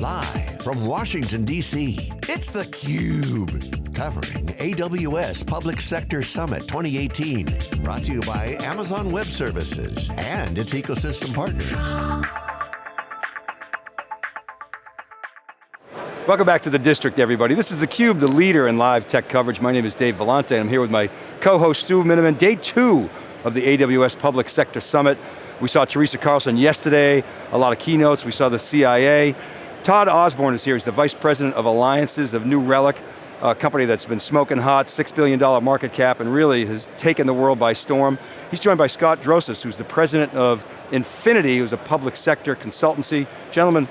Live from Washington, D.C., it's theCUBE. Covering AWS Public Sector Summit 2018. Brought to you by Amazon Web Services and its ecosystem partners. Welcome back to the district, everybody. This is theCUBE, the leader in live tech coverage. My name is Dave Vellante, and I'm here with my co-host Stu Miniman. Day two of the AWS Public Sector Summit. We saw Teresa Carlson yesterday, a lot of keynotes, we saw the CIA. Todd Osborne is here, he's the Vice President of Alliances of New Relic, a company that's been smoking hot, $6 billion market cap, and really has taken the world by storm. He's joined by Scott Drosos, who's the President of Infinity, who's a public sector consultancy. Gentlemen,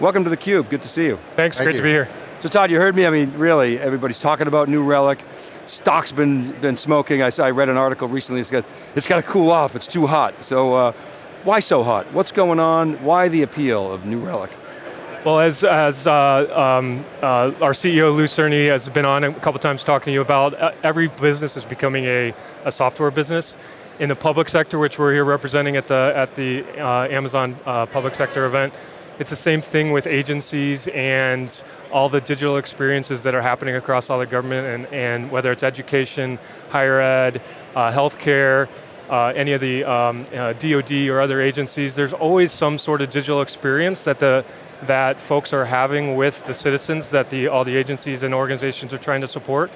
welcome to theCUBE, good to see you. Thanks, Thank great you. to be here. So Todd, you heard me, I mean, really, everybody's talking about New Relic. Stock's been, been smoking. I, I read an article recently, it's got, it's got to cool off, it's too hot. So uh, why so hot? What's going on? Why the appeal of New Relic? Well, as, as uh, um, uh, our CEO Lew Cirne has been on a couple times talking to you about, uh, every business is becoming a, a software business. In the public sector, which we're here representing at the, at the uh, Amazon uh, public sector event, it's the same thing with agencies and all the digital experiences that are happening across all the government and, and whether it's education, higher ed, uh, healthcare, uh, any of the um, uh, DoD or other agencies, there's always some sort of digital experience that the that folks are having with the citizens that the all the agencies and organizations are trying to support.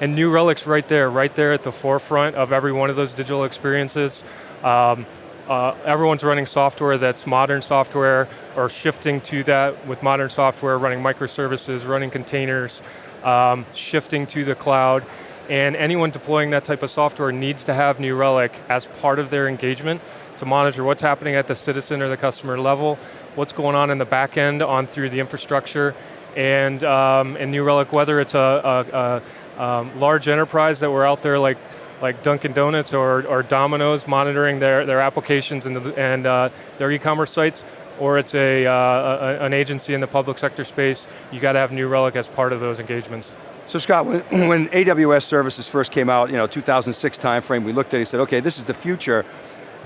And New Relic's right there, right there at the forefront of every one of those digital experiences. Um, uh, everyone's running software that's modern software or shifting to that with modern software, running microservices, running containers, um, shifting to the cloud. And anyone deploying that type of software needs to have New Relic as part of their engagement to monitor what's happening at the citizen or the customer level, what's going on in the back end on through the infrastructure, and, um, and New Relic, whether it's a, a, a um, large enterprise that we're out there like like Dunkin' Donuts or, or Domino's monitoring their, their applications and, the, and uh, their e-commerce sites, or it's a, uh, a, an agency in the public sector space, you got to have New Relic as part of those engagements. So Scott, when, when AWS services first came out, you know, 2006 timeframe, we looked at it and said, okay, this is the future,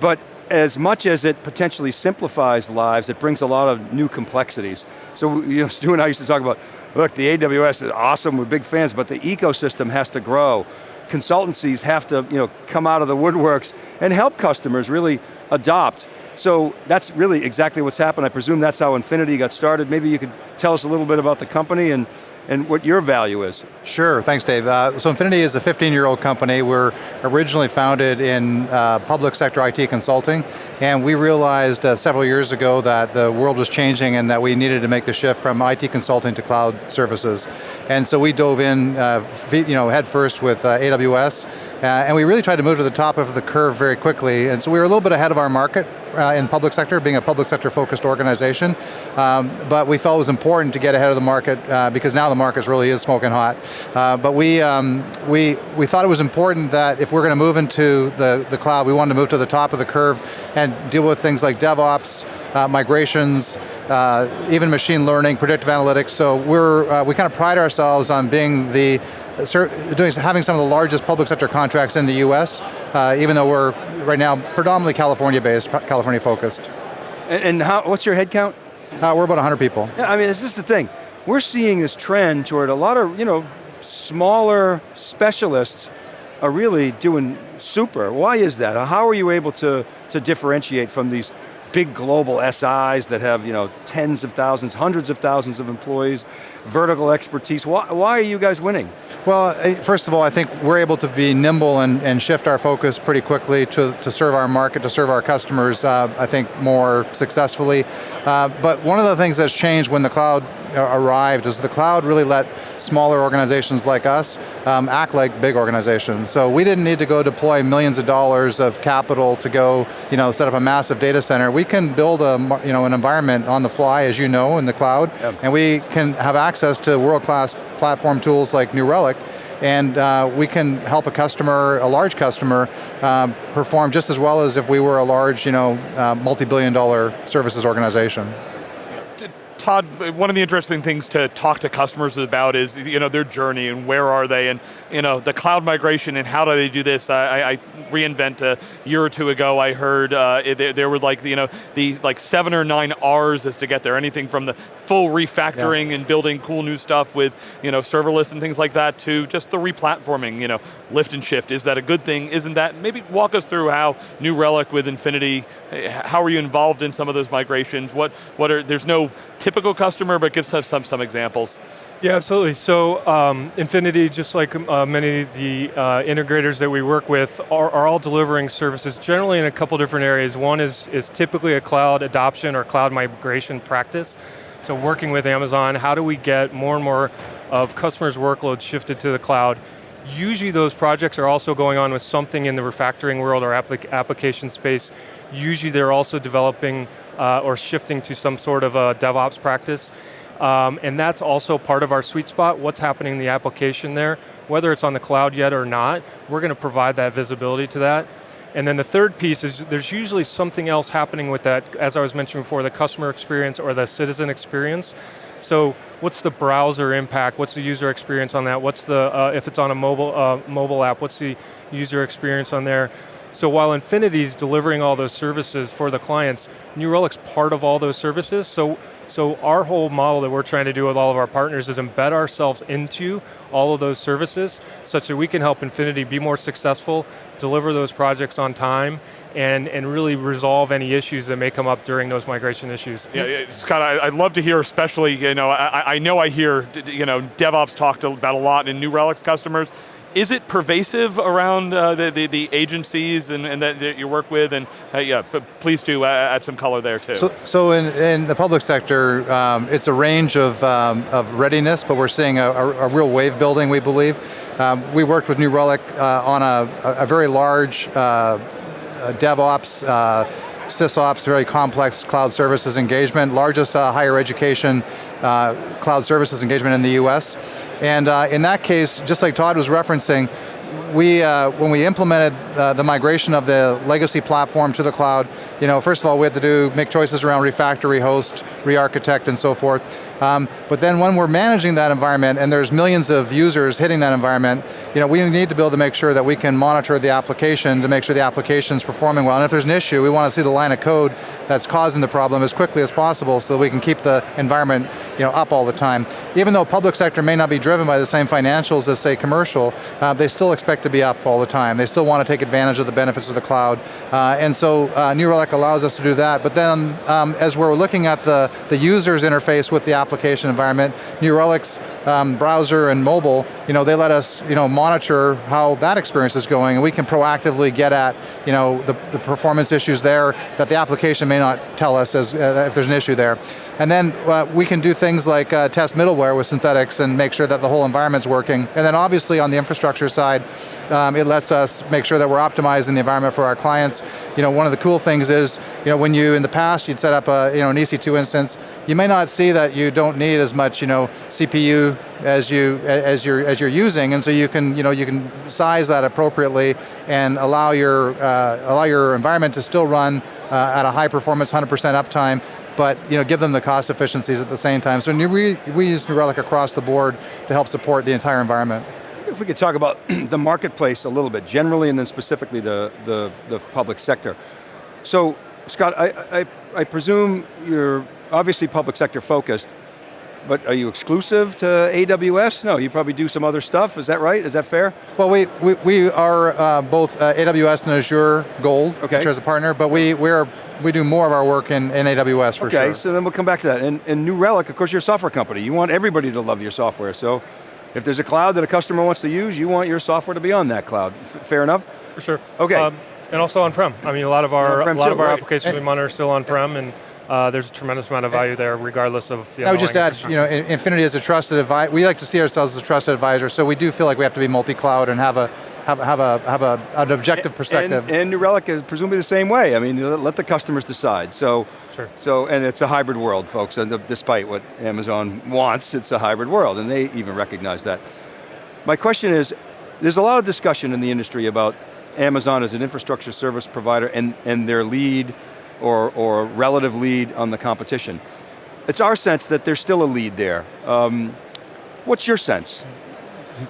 but as much as it potentially simplifies lives, it brings a lot of new complexities. So you know, Stu and I used to talk about, look, the AWS is awesome, we're big fans, but the ecosystem has to grow. Consultancies have to you know, come out of the woodworks and help customers really adopt. So that's really exactly what's happened. I presume that's how Infinity got started. Maybe you could tell us a little bit about the company and, and what your value is. Sure, thanks Dave. Uh, so Infinity is a 15-year-old company. We're originally founded in uh, public sector IT consulting, and we realized uh, several years ago that the world was changing and that we needed to make the shift from IT consulting to cloud services. And so we dove in uh, you know, head first with uh, AWS, uh, and we really tried to move to the top of the curve very quickly, and so we were a little bit ahead of our market in public sector, being a public sector focused organization, um, but we felt it was important to get ahead of the market because now the market really is smoking hot. Uh, but we, um, we, we thought it was important that if we're going to move into the, the cloud, we wanted to move to the top of the curve and deal with things like DevOps, uh, migrations, uh, even machine learning, predictive analytics, so we're, uh, we kind of pride ourselves on being the doing, having some of the largest public sector contracts in the US, uh, even though we're right now predominantly California based, California focused. And, and how, what's your head count? Uh, we're about 100 people. Yeah, I mean, it's just the thing. We're seeing this trend toward a lot of, you know, smaller specialists are really doing super. Why is that? How are you able to, to differentiate from these big global SIs that have you know, tens of thousands, hundreds of thousands of employees, vertical expertise. Why, why are you guys winning? Well, first of all, I think we're able to be nimble and, and shift our focus pretty quickly to, to serve our market, to serve our customers, uh, I think, more successfully. Uh, but one of the things that's changed when the cloud arrived is the cloud really let smaller organizations like us um, act like big organizations. So we didn't need to go deploy millions of dollars of capital to go you know, set up a massive data center. We can build a, you know, an environment on the fly, as you know, in the cloud, yep. and we can have access to world-class platform tools like New Relic, and uh, we can help a customer, a large customer, um, perform just as well as if we were a large, you know, uh, multi-billion dollar services organization. Todd, one of the interesting things to talk to customers about is you know their journey and where are they and you know the cloud migration and how do they do this. I, I reInvent a year or two ago. I heard uh, there, there, were like you know the like seven or nine R's as to get there. Anything from the full refactoring yeah. and building cool new stuff with you know serverless and things like that to just the replatforming. You know, lift and shift. Is that a good thing? Isn't that? Maybe walk us through how New Relic with Infinity. How are you involved in some of those migrations? What what are there's no typical customer, but give us some, some examples. Yeah, absolutely. So um, Infinity, just like uh, many of the uh, integrators that we work with, are, are, all delivering services generally in a couple different areas. One is, is typically a cloud adoption or cloud migration practice. So working with Amazon, how do we get more and more of customers' workloads shifted to the cloud? Usually those projects are also going on with something in the refactoring world or applic application space. Usually they're also developing uh, or shifting to some sort of a DevOps practice. Um, and that's also part of our sweet spot, what's happening in the application there. Whether it's on the cloud yet or not, we're going to provide that visibility to that. And then the third piece is there's usually something else happening with that, as I was mentioning before, the customer experience or the citizen experience. So what's the browser impact? What's the user experience on that? What's the, uh, if it's on a mobile, uh, mobile app, what's the user experience on there? So while Infinity's delivering all those services for the clients, New Relic's part of all those services, so so our whole model that we're trying to do with all of our partners is embed ourselves into all of those services such that we can help Infinity be more successful, deliver those projects on time, and, and really resolve any issues that may come up during those migration issues. Yeah, Scott, I'd love to hear, especially, you know, I, I know I hear, you know, DevOps talked about a lot in New Relic's customers, is it pervasive around uh, the, the, the, agencies and, and that, that, you work with? And uh, yeah, please do add some color there too. So, so in, in the public sector, um, it's a range of, um, of readiness, but we're seeing a, a, a real wave building, we believe. Um, we worked with New Relic uh, on a, a, very large uh, DevOps uh, SysOps, very complex cloud services engagement, largest uh, higher education uh, cloud services engagement in the US. And uh, in that case, just like Todd was referencing, we, uh, when we implemented uh, the migration of the legacy platform to the cloud, you know, first of all, we had to do, make choices around refactory, host, re-architect, and so forth. Um, but then when we're managing that environment and there's millions of users hitting that environment, you know, we need to be able to make sure that we can monitor the application to make sure the application is performing well. And if there's an issue, we want to see the line of code that's causing the problem as quickly as possible so that we can keep the environment you know, up all the time. Even though public sector may not be driven by the same financials as say commercial, uh, they still expect to be up all the time. They still want to take advantage of the benefits of the cloud. Uh, and so uh, New Relic allows us to do that. But then um, as we're looking at the, the user's interface with the application environment, New Relic's um, browser and mobile, you know, they let us you know, monitor how that experience is going and we can proactively get at you know, the, the performance issues there that the application may not tell us as, uh, if there's an issue there. And then uh, we can do things like uh, test middleware with synthetics and make sure that the whole environment's working. And then obviously on the infrastructure side, um, it lets us make sure that we're optimizing the environment for our clients. You know, one of the cool things is, you know, when you, in the past, you'd set up a, you know, an EC2 instance, you may not see that you don't need as much, you know, CPU as you as you're as you're using, and so you can you know you can size that appropriately and allow your uh, allow your environment to still run uh, at a high performance, 100% uptime, but you know, give them the cost efficiencies at the same time. So we, we use New Relic across the board to help support the entire environment. If we could talk about the marketplace a little bit, generally and then specifically the, the, the public sector. So, Scott, I, I, I presume you're obviously public sector focused, but are you exclusive to AWS? No, you probably do some other stuff, is that right? Is that fair? Well, we, we, we are uh, both uh, AWS and Azure Gold, okay. which is a partner, but we, we're we do more of our work in, in AWS for okay, sure. Okay, so then we'll come back to that. And, and New Relic, of course you're a software company. You want everybody to love your software. So if there's a cloud that a customer wants to use, you want your software to be on that cloud. F fair enough? For sure. Okay. Um, and also on-prem. I mean, a lot of our, a lot too, of our right. applications we monitor are still on-prem and uh, there's a tremendous amount of value there regardless of you know, I would just add, you know, Infinity is a trusted advisor, we like to see ourselves as a trusted advisor, so we do feel like we have to be multi-cloud and have a have, have, a, have a, an objective perspective. And, and New Relic is presumably the same way. I mean, let the customers decide. So, sure. so and it's a hybrid world, folks, and despite what Amazon wants, it's a hybrid world, and they even recognize that. My question is, there's a lot of discussion in the industry about Amazon as an infrastructure service provider and, and their lead or, or relative lead on the competition. it's our sense that there's still a lead there. Um, what's your sense?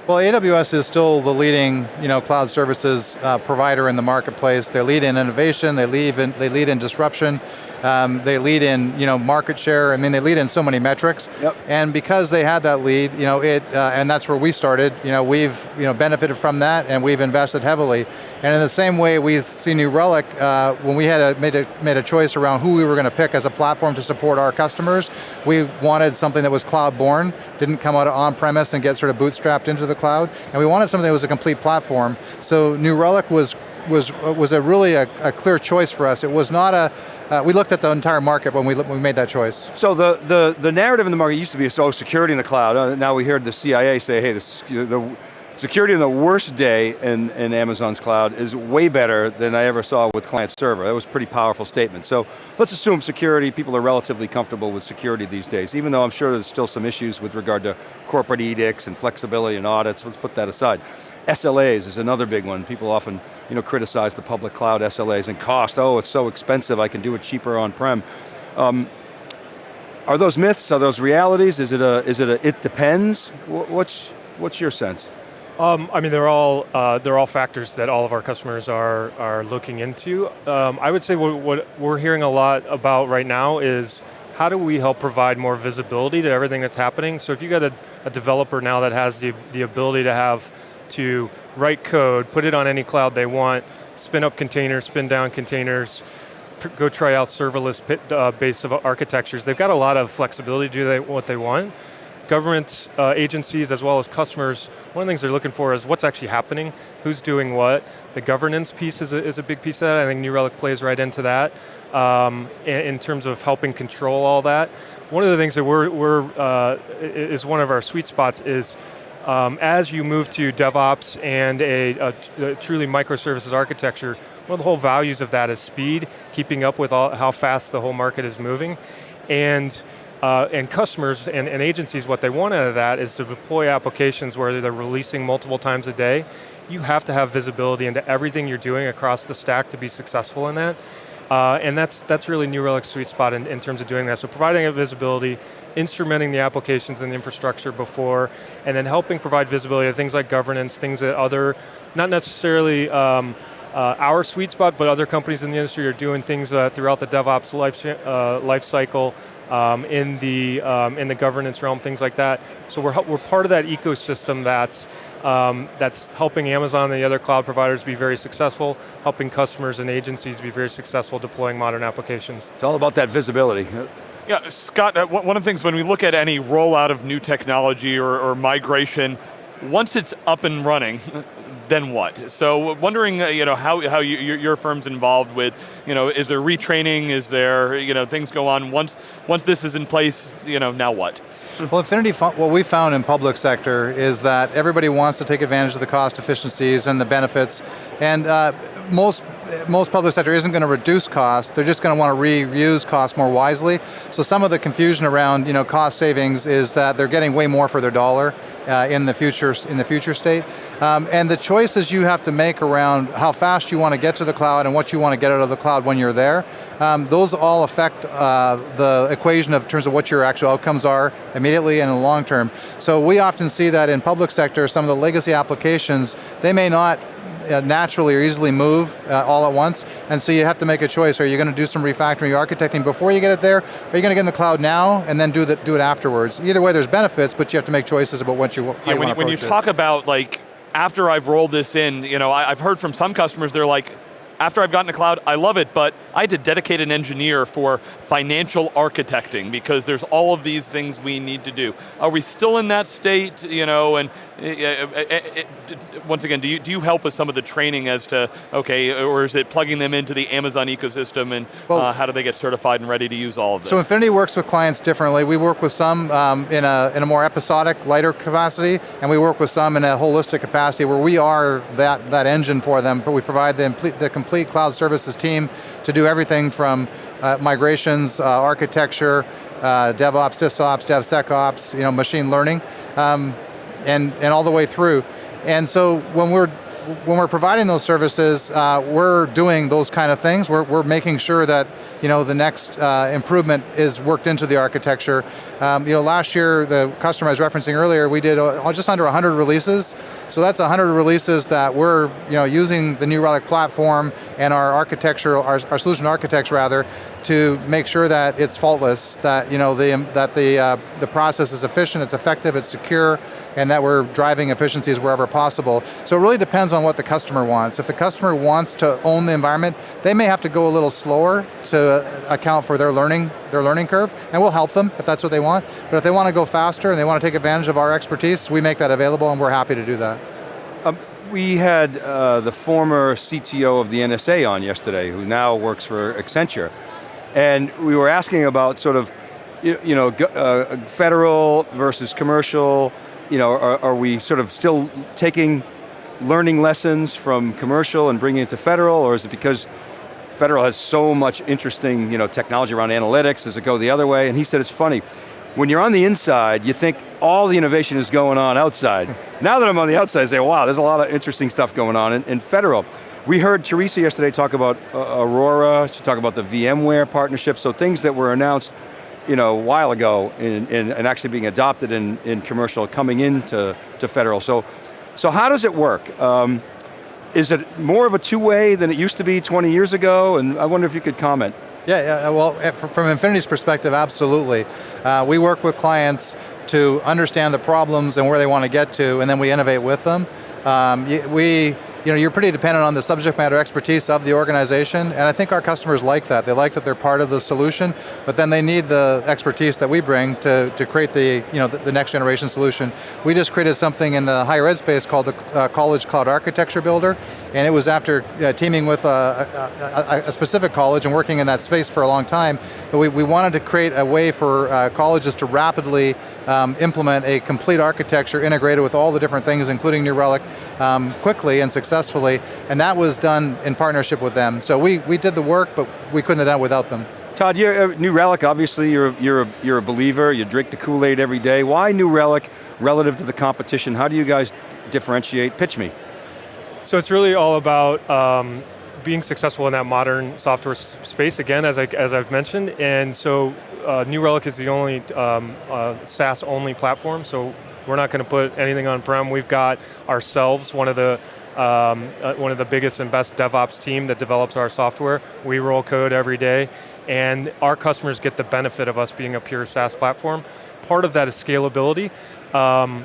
Well, AWS is still the leading you know, cloud services uh, provider in the marketplace. They lead in innovation, they lead in, they lead in disruption, um, they lead in you know, market share, I mean they lead in so many metrics. Yep. And because they had that lead, you know, it, uh, and that's where we started, you know, we've you know, benefited from that and we've invested heavily. And in the same way we see New Relic, uh, when we had a, made, a, made a choice around who we were going to pick as a platform to support our customers, we wanted something that was cloud born, didn't come out of on-premise and get sort of bootstrapped into the cloud, and we wanted something that was a complete platform. So New Relic was was was a really a, a clear choice for us. It was not a uh, we looked at the entire market when we, when we made that choice. So the, the, the narrative in the market used to be, so security in the cloud. Uh, now we hear the CIA say, hey, the, the security in the worst day in, in Amazon's cloud is way better than I ever saw with client server. That was a pretty powerful statement. So let's assume security, people are relatively comfortable with security these days, even though I'm sure there's still some issues with regard to corporate edicts and flexibility and audits, let's put that aside. SLAs is another big one. People often you know, criticize the public cloud SLAs and cost. Oh, it's so expensive, I can do it cheaper on-prem. Um, are those myths, are those realities? Is it a, is it a, it depends? What's, what's your sense? Um, I mean, they're all uh, they're all factors that all of our customers are are looking into. Um, I would say what, what, we're hearing a lot about right now is how do we help provide more visibility to everything that's happening. So if you got a, a developer now that has the the ability to have to write code, put it on any cloud they want, spin up containers, spin down containers, go try out serverless uh, base of architectures. They've got a lot of flexibility to do what they want. Government uh, agencies as well as customers, one of the things they're looking for is what's actually happening, who's doing what. The governance piece is a, is a big piece of that. I think New Relic plays right into that um, in, in, terms of helping control all that. One of the things that we're, we're uh, is one of our sweet spots is um, as you move to DevOps and a, a, a, truly microservices architecture, one of the whole values of that is speed, keeping up with all, how fast the whole market is moving. And, uh, and customers and, and agencies, what they want out of that is to deploy applications where they're releasing multiple times a day. You have to have visibility into everything you're doing across the stack to be successful in that. Uh, and that's, that's really New Relic's sweet spot in, in terms of doing that. So providing a visibility, instrumenting the applications and the infrastructure before, and then helping provide visibility to things like governance, things that other, not necessarily um, uh, our sweet spot, but other companies in the industry are doing things uh, throughout the DevOps life, uh, life cycle, um, in, the, um, in the governance realm, things like that. So we're, we're part of that ecosystem that's um, that's helping Amazon and the other cloud providers be very successful, helping customers and agencies be very successful deploying modern applications. It's all about that visibility. Yeah, Scott, uh, one of the things when we look at any rollout of new technology or, or migration, once it's up and running, then what? So wondering, uh, you know, how, how you, your, your, firm's involved with, you know, is there retraining, is there, you know, things go on, once, once this is in place, you know, now what? Well, Infinity, what we found in public sector is that everybody wants to take advantage of the cost efficiencies and the benefits, and uh, most most public sector isn't going to reduce cost, they're just going to want to reuse costs more wisely. So some of the confusion around you know, cost savings is that they're getting way more for their dollar uh, in the future in the future state. Um, and the choices you have to make around how fast you want to get to the cloud and what you want to get out of the cloud when you're there, um, those all affect uh, the equation of terms of what your actual outcomes are immediately and in the long term. So we often see that in public sector, some of the legacy applications, they may not uh, naturally or easily move uh, all at once, and so you have to make a choice. Are you going to do some refactoring or architecting before you get it there? Or are you going to get in the cloud now and then do, the, do it afterwards? Either way, there's benefits, but you have to make choices about what you, how yeah, you when, when you talk about like, after I've rolled this in, you know, I, I've heard from some customers, they're like, after I've gotten to cloud, I love it, but I had to dedicate an engineer for financial architecting because there's all of these things we need to do. Are we still in that state, you know, and uh, uh, uh, once again, do you, do you help with some of the training as to, okay, or is it plugging them into the Amazon ecosystem and well, uh, how do they get certified and ready to use all of this? So Infinity works with clients differently. We work with some um, in, a, in a more episodic, lighter capacity, and we work with some in a holistic capacity where we are that, that engine for them, but we provide the, the complete cloud services team to do everything from uh, migrations, uh, architecture, uh, DevOps, SysOps, DevSecOps, you know, machine learning, um, and, and all the way through. And so when we're when we're providing those services, uh, we're doing those kind of things. We're, we're making sure that you know, the next uh, improvement is worked into the architecture. Um, you know, last year, the customer I was referencing earlier, we did uh, just under 100 releases. So that's 100 releases that we're you know, using the New Relic platform and our architecture, our, our solution architects rather, to make sure that it's faultless, that you know the that the uh, the process is efficient, it's effective, it's secure, and that we're driving efficiencies wherever possible. So it really depends on what the customer wants. If the customer wants to own the environment, they may have to go a little slower to account for their learning their learning curve, and we'll help them if that's what they want. But if they want to go faster and they want to take advantage of our expertise, we make that available, and we're happy to do that. Um, we had uh, the former CTO of the NSA on yesterday, who now works for Accenture. And we were asking about sort of, you, you know, uh, federal versus commercial, you know, are, are, we sort of still taking learning lessons from commercial and bringing it to federal, or is it because federal has so much interesting you know, technology around analytics, does it go the other way? And he said it's funny, when you're on the inside, you think all the innovation is going on outside. now that I'm on the outside, I say, wow, there's a lot of interesting stuff going on in, in federal. We heard Teresa yesterday talk about uh, Aurora, she talked about the VMware partnership, so things that were announced you know, a while ago in, in, and actually being adopted in, in commercial coming into to federal. So, so how does it work? Um, is it more of a two-way than it used to be 20 years ago? And I wonder if you could comment. Yeah, yeah well, eh, from Infinity's perspective, absolutely. Uh, we work with clients to understand the problems and where they want to get to, and then we innovate with them. Um, we you know, you're pretty dependent on the subject matter expertise of the organization, and I think our customers like that. They like that they're part of the solution, but then they need the expertise that we bring to, to create the, you know, the, the next generation solution. We just created something in the higher ed space called the uh, College Cloud Architecture Builder, and it was after uh, teaming with a, a, a, specific college and working in that space for a long time, but we, we wanted to create a way for uh, colleges to rapidly um, implement a complete architecture integrated with all the different things, including New Relic, um, quickly and successfully, and that was done in partnership with them. So we, we did the work, but we couldn't have done it without them. Todd, you're New Relic, obviously you're, you're, a, you're a believer, you drink the Kool-Aid every day. Why New Relic relative to the competition? How do you guys differentiate? Pitch me. So it's really all about um, being successful in that modern software space, again, as, I, as I've mentioned, and so uh, New Relic is the only um, uh, SaaS-only platform, so we're not going to put anything on-prem. We've got ourselves, one of the um, uh, one of the biggest and best DevOps team that develops our software. We roll code every day, and our customers get the benefit of us being a pure SaaS platform. Part of that is scalability. Um,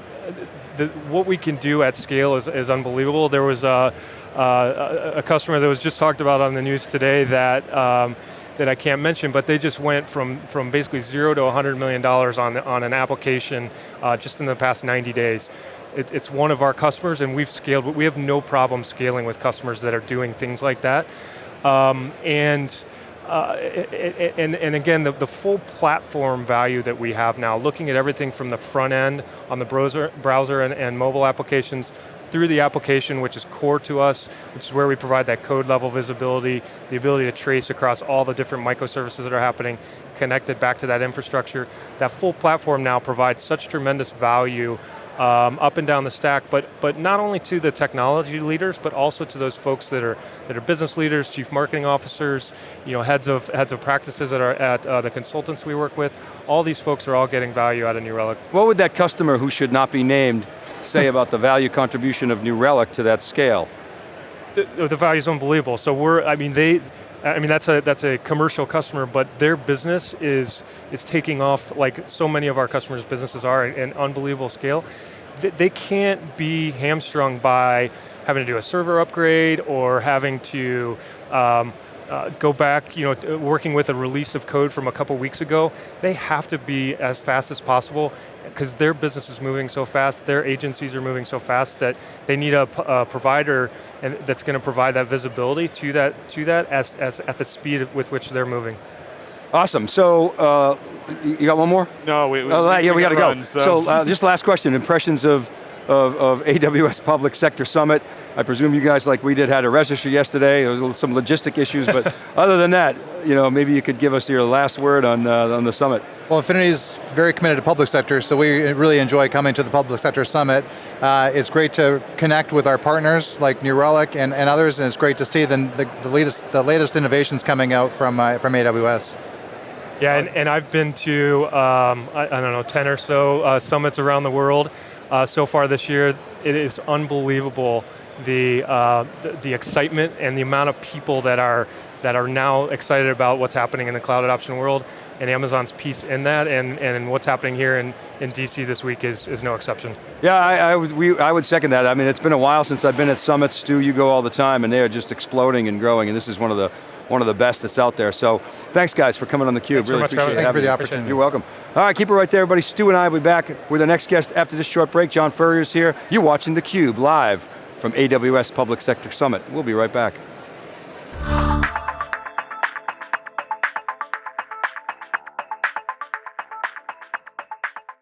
the, what we can do at scale is, is unbelievable. There was a, uh, a, customer that was just talked about on the news today that um, that I can't mention, but they just went from, from basically zero to $100 million on, the, on an application uh, just in the past 90 days. It, it's one of our customers and we've scaled, but we have no problem scaling with customers that are doing things like that. Um, and uh, and, and again, the, the full platform value that we have now, looking at everything from the front end on the browser, browser and, and mobile applications, through the application, which is core to us, which is where we provide that code level visibility, the ability to trace across all the different microservices that are happening, connected back to that infrastructure. That full platform now provides such tremendous value um, up and down the stack, but but not only to the technology leaders, but also to those folks that are that are business leaders, chief marketing officers, you know, heads of heads of practices that are at uh, the consultants we work with. All these folks are all getting value out of New Relic. What would that customer who should not be named say about the value contribution of New Relic to that scale? The, the value is unbelievable. So we're, I mean, they, I mean, that's a, that's a commercial customer, but their business is, is taking off like so many of our customers' businesses are at an unbelievable scale. They, they can't be hamstrung by having to do a server upgrade or having to um, uh, go back, you know, working with a release of code from a couple weeks ago, they have to be as fast as possible because their business is moving so fast, their agencies are moving so fast that they need a, a provider and that's going to provide that visibility to that, to that as, as at the speed with which they're moving. Awesome, so uh, you got one more? No, we, we, oh, yeah, we, we got to go. Run, so, so uh, just last question, impressions of of, of AWS Public Sector Summit. I presume you guys, like we did, had a register yesterday. There was some logistic issues, but other than that, you know, maybe you could give us your last word on, uh, on the summit. Well, Infinity is very committed to public sector, so we really enjoy coming to the Public Sector Summit. Uh, it's great to connect with our partners like New Relic and, and others, and it's great to see the, the, the latest, the latest innovations coming out from, uh, from AWS. Yeah, and, and I've been to, um, I, I, don't know, 10 or so uh, summits around the world uh, so far this year. It is unbelievable the, uh, the, the excitement and the amount of people that are that are now excited about what's happening in the cloud adoption world and Amazon's piece in that and, and what's happening here in, in DC this week is, is no exception. Yeah, I, I, would, we, I would second that. I mean, it's been a while since I've been at summits, Stu, you go all the time and they are just exploding and growing and this is one of the one of the best that's out there. So thanks guys for coming on theCUBE. Thanks really so appreciate Thank you for the opportunity. You're welcome. All right, keep it right there everybody. Stu and I will be back with our next guest after this short break. John Furrier's here. You're watching theCUBE live from AWS Public Sector Summit. We'll be right back.